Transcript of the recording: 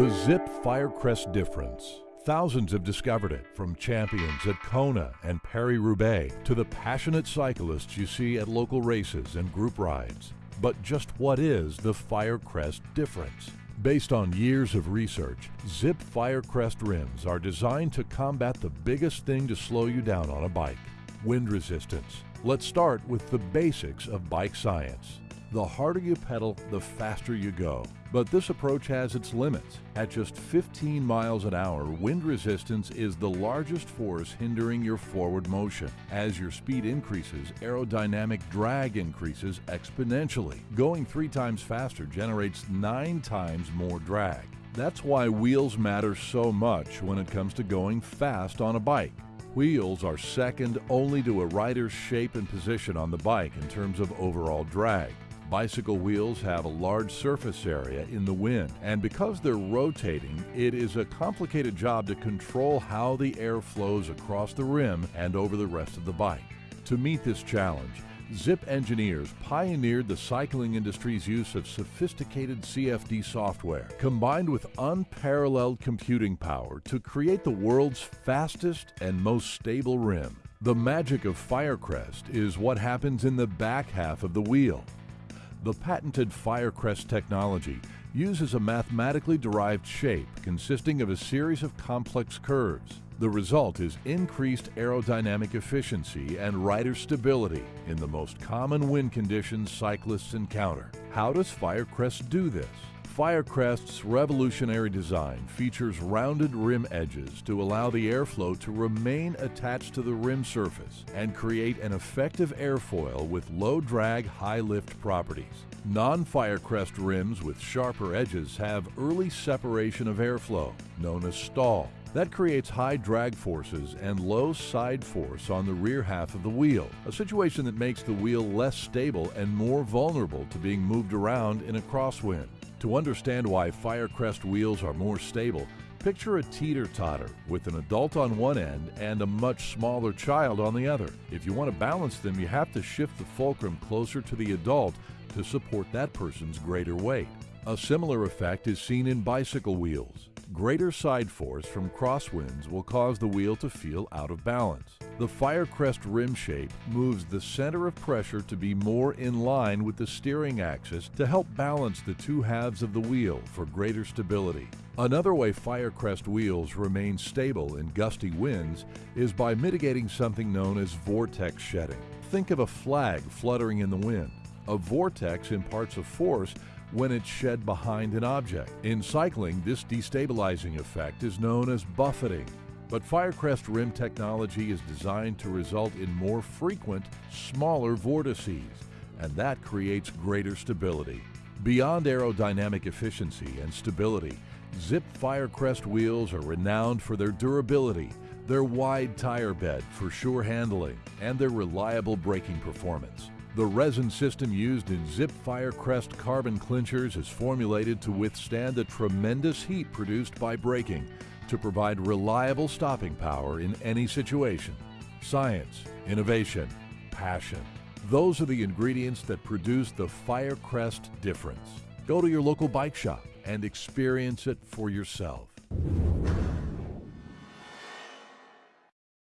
The Zipp Firecrest difference. Thousands have discovered it, from champions at Kona and Paris-Roubaix to the passionate cyclists you see at local races and group rides. But just what is the Firecrest difference? Based on years of research, Zipp Firecrest rims are designed to combat the biggest thing to slow you down on a bike, wind resistance. Let's start with the basics of bike science. The harder you pedal, the faster you go. But this approach has its limits. At just 15 miles an hour, wind resistance is the largest force hindering your forward motion. As your speed increases, aerodynamic drag increases exponentially. Going three times faster generates nine times more drag. That's why wheels matter so much when it comes to going fast on a bike. Wheels are second only to a rider's shape and position on the bike in terms of overall drag. Bicycle wheels have a large surface area in the wind, and because they're rotating, it is a complicated job to control how the air flows across the rim and over the rest of the bike. To meet this challenge, Zipp engineers pioneered the cycling industry's use of sophisticated CFD software combined with unparalleled computing power to create the world's fastest and most stable rim. The magic of Firecrest is what happens in the back half of the wheel. The patented Firecrest technology uses a mathematically derived shape consisting of a series of complex curves. The result is increased aerodynamic efficiency and rider stability in the most common wind conditions cyclists encounter. How does Firecrest do this? Firecrest's revolutionary design features rounded rim edges to allow the airflow to remain attached to the rim surface and create an effective airfoil with low drag, high lift properties. Non-Firecrest rims with sharper edges have early separation of airflow, known as stall. That creates high drag forces and low side force on the rear half of the wheel, a situation that makes the wheel less stable and more vulnerable to being moved around in a crosswind. To understand why Firecrest wheels are more stable, picture a teeter-totter with an adult on one end and a much smaller child on the other. If you want to balance them, you have to shift the fulcrum closer to the adult to support that person's greater weight. A similar effect is seen in bicycle wheels. Greater side force from crosswinds will cause the wheel to feel out of balance. The Firecrest rim shape moves the center of pressure to be more in line with the steering axis to help balance the two halves of the wheel for greater stability. Another way Firecrest wheels remain stable in gusty winds is by mitigating something known as vortex shedding. Think of a flag fluttering in the wind. A vortex imparts a force when it's shed behind an object. In cycling, this destabilizing effect is known as buffeting. But Firecrest rim technology is designed to result in more frequent, smaller vortices, and that creates greater stability. Beyond aerodynamic efficiency and stability, Zipp Firecrest wheels are renowned for their durability, their wide tire bed for sure handling, and their reliable braking performance. The resin system used in Zipp Firecrest carbon clinchers is formulated to withstand the tremendous heat produced by braking to provide reliable stopping power in any situation. Science, innovation, passion. Those are the ingredients that produce the Firecrest difference. Go to your local bike shop and experience it for yourself.